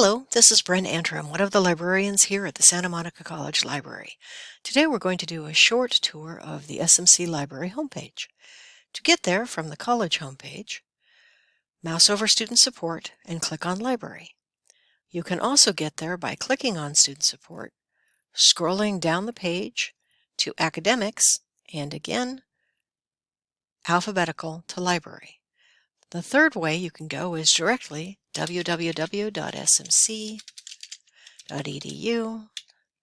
Hello, this is Bren Antrim, one of the librarians here at the Santa Monica College Library. Today we're going to do a short tour of the SMC Library homepage. To get there from the college homepage, mouse over Student Support and click on Library. You can also get there by clicking on Student Support, scrolling down the page to Academics, and again, alphabetical to Library. The third way you can go is directly www.smc.edu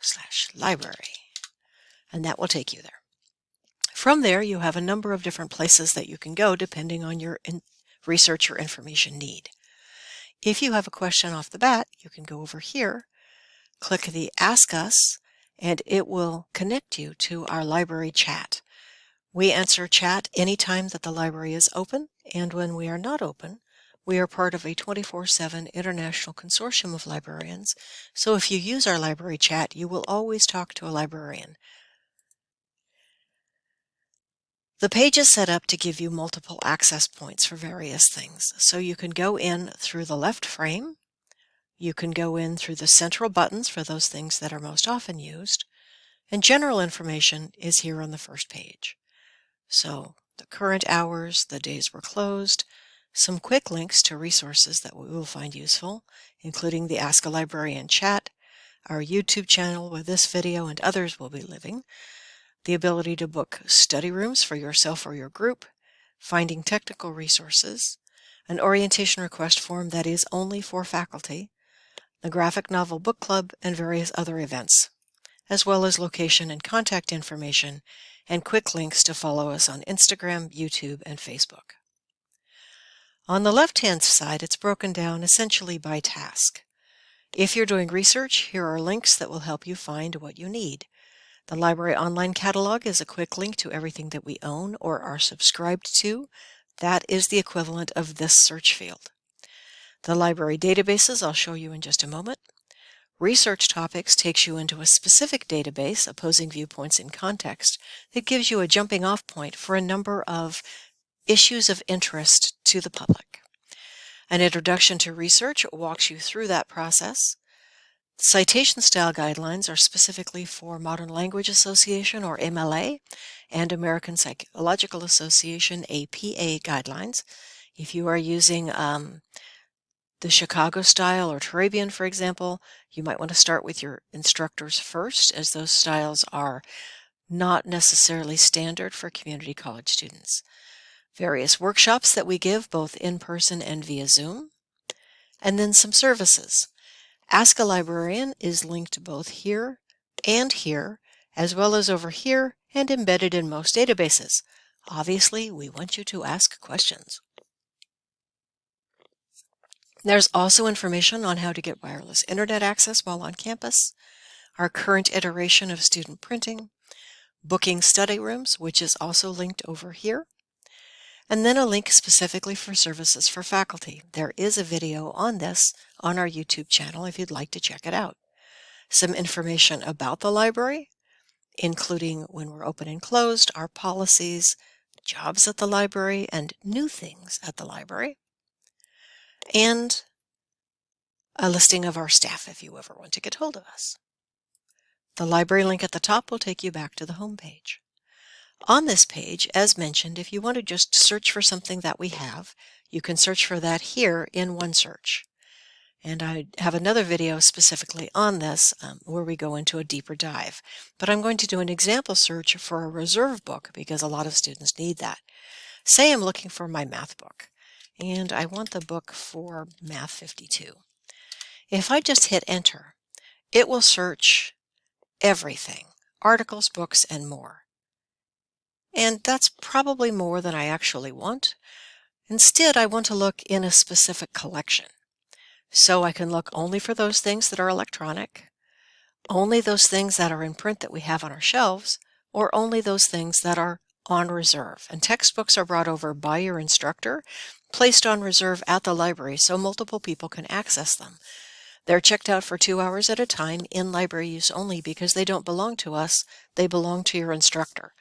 slash library and that will take you there. From there you have a number of different places that you can go depending on your research or information need. If you have a question off the bat you can go over here, click the Ask Us and it will connect you to our library chat. We answer chat anytime that the library is open and when we are not open we are part of a 24-7 international consortium of librarians, so if you use our library chat, you will always talk to a librarian. The page is set up to give you multiple access points for various things. So you can go in through the left frame, you can go in through the central buttons for those things that are most often used, and general information is here on the first page. So the current hours, the days we're closed, some quick links to resources that we will find useful, including the Ask a Librarian chat, our YouTube channel where this video and others will be living, the ability to book study rooms for yourself or your group, finding technical resources, an orientation request form that is only for faculty, the Graphic Novel Book Club, and various other events, as well as location and contact information, and quick links to follow us on Instagram, YouTube, and Facebook. On the left-hand side, it's broken down essentially by task. If you're doing research, here are links that will help you find what you need. The Library Online Catalog is a quick link to everything that we own or are subscribed to. That is the equivalent of this search field. The library databases I'll show you in just a moment. Research Topics takes you into a specific database, Opposing Viewpoints in Context, that gives you a jumping off point for a number of issues of interest to the public. An introduction to research walks you through that process. Citation style guidelines are specifically for Modern Language Association or MLA and American Psychological Association APA guidelines. If you are using um, the Chicago style or Turabian, for example, you might want to start with your instructors first as those styles are not necessarily standard for community college students various workshops that we give both in person and via Zoom, and then some services. Ask a Librarian is linked both here and here, as well as over here and embedded in most databases. Obviously, we want you to ask questions. There's also information on how to get wireless internet access while on campus, our current iteration of student printing, booking study rooms, which is also linked over here, and then a link specifically for services for faculty. There is a video on this on our YouTube channel if you'd like to check it out. Some information about the library, including when we're open and closed, our policies, jobs at the library, and new things at the library, and a listing of our staff if you ever want to get hold of us. The library link at the top will take you back to the home page. On this page, as mentioned, if you want to just search for something that we have, you can search for that here in OneSearch. And I have another video specifically on this um, where we go into a deeper dive. But I'm going to do an example search for a reserve book because a lot of students need that. Say I'm looking for my math book and I want the book for Math 52. If I just hit enter, it will search everything, articles, books, and more. And that's probably more than I actually want. Instead, I want to look in a specific collection. So I can look only for those things that are electronic, only those things that are in print that we have on our shelves, or only those things that are on reserve. And textbooks are brought over by your instructor, placed on reserve at the library so multiple people can access them. They're checked out for two hours at a time in library use only because they don't belong to us, they belong to your instructor.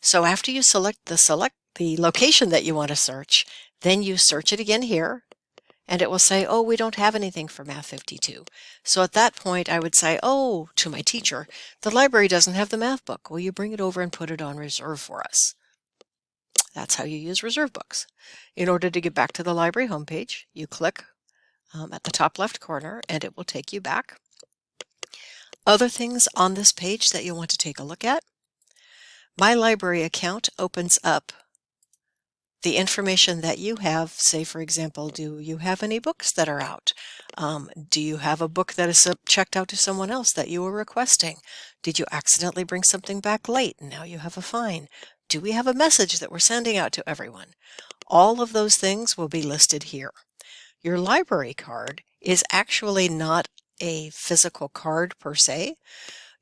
So after you select the select the location that you want to search, then you search it again here, and it will say, oh, we don't have anything for Math 52. So at that point, I would say, oh, to my teacher, the library doesn't have the math book. Will you bring it over and put it on reserve for us? That's how you use reserve books. In order to get back to the library homepage, you click um, at the top left corner and it will take you back. Other things on this page that you'll want to take a look at. My library account opens up the information that you have, say for example, do you have any books that are out? Um, do you have a book that is checked out to someone else that you were requesting? Did you accidentally bring something back late and now you have a fine? Do we have a message that we're sending out to everyone? All of those things will be listed here. Your library card is actually not a physical card per se.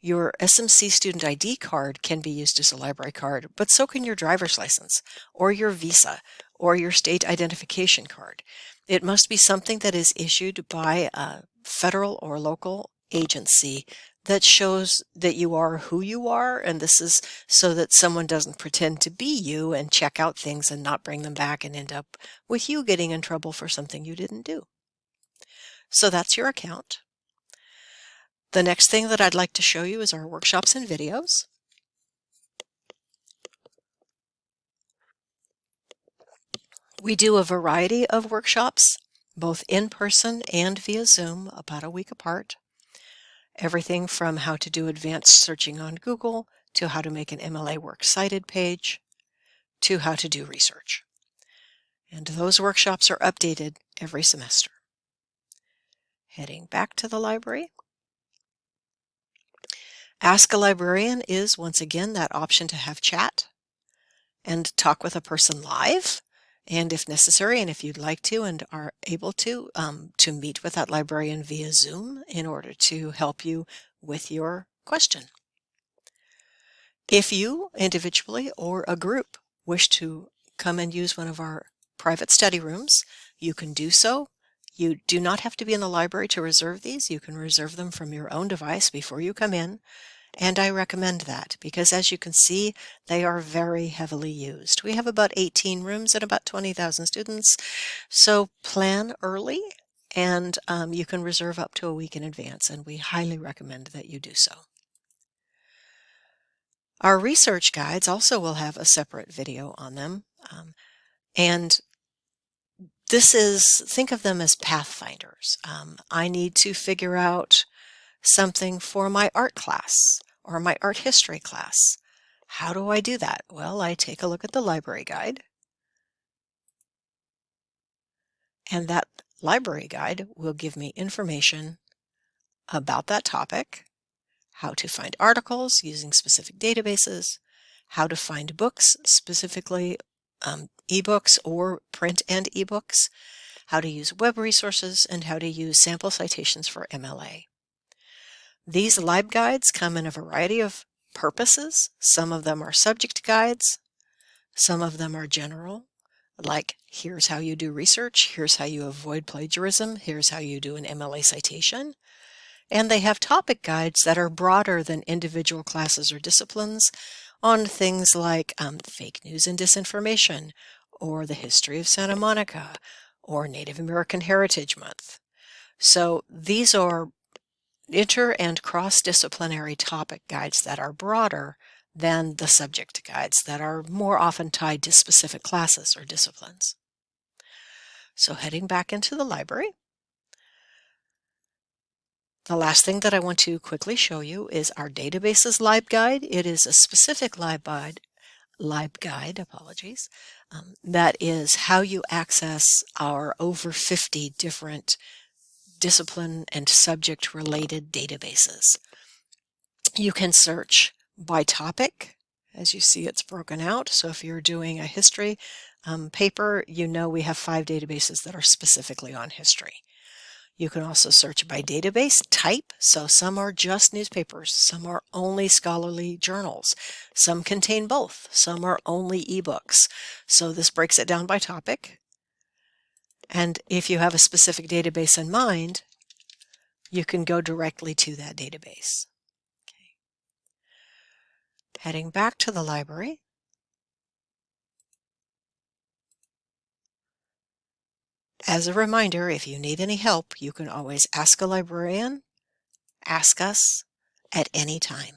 Your SMC student ID card can be used as a library card, but so can your driver's license, or your visa, or your state identification card. It must be something that is issued by a federal or local agency that shows that you are who you are, and this is so that someone doesn't pretend to be you and check out things and not bring them back and end up with you getting in trouble for something you didn't do. So that's your account. The next thing that I'd like to show you is our workshops and videos. We do a variety of workshops, both in person and via Zoom, about a week apart. Everything from how to do advanced searching on Google, to how to make an MLA Works Cited page, to how to do research. And those workshops are updated every semester. Heading back to the library, Ask a Librarian is, once again, that option to have chat and talk with a person live, and if necessary, and if you'd like to and are able to, um, to meet with that librarian via Zoom in order to help you with your question. If you, individually or a group, wish to come and use one of our private study rooms, you can do so. You do not have to be in the library to reserve these. You can reserve them from your own device before you come in. And I recommend that because as you can see, they are very heavily used. We have about 18 rooms and about 20,000 students. So plan early and um, you can reserve up to a week in advance and we highly recommend that you do so. Our research guides also will have a separate video on them. Um, and this is, think of them as pathfinders. Um, I need to figure out something for my art class or my art history class. How do I do that? Well, I take a look at the library guide. And that library guide will give me information about that topic, how to find articles using specific databases, how to find books, specifically um, ebooks or print and ebooks, how to use web resources, and how to use sample citations for MLA. These lib guides come in a variety of purposes. Some of them are subject guides. Some of them are general, like here's how you do research, here's how you avoid plagiarism, here's how you do an MLA citation. And they have topic guides that are broader than individual classes or disciplines on things like um, fake news and disinformation, or the history of Santa Monica, or Native American Heritage Month. So these are inter and cross-disciplinary topic guides that are broader than the subject guides that are more often tied to specific classes or disciplines. So heading back into the library, the last thing that I want to quickly show you is our databases LibGuide. It is a specific LibGuide, LibGuide, apologies, um, that is how you access our over 50 different discipline and subject related databases. You can search by topic. As you see, it's broken out. So if you're doing a history um, paper, you know we have five databases that are specifically on history. You can also search by database type. So some are just newspapers, some are only scholarly journals, some contain both, some are only ebooks. So this breaks it down by topic. And if you have a specific database in mind, you can go directly to that database. Okay. Heading back to the library, As a reminder, if you need any help, you can always ask a librarian, ask us at any time.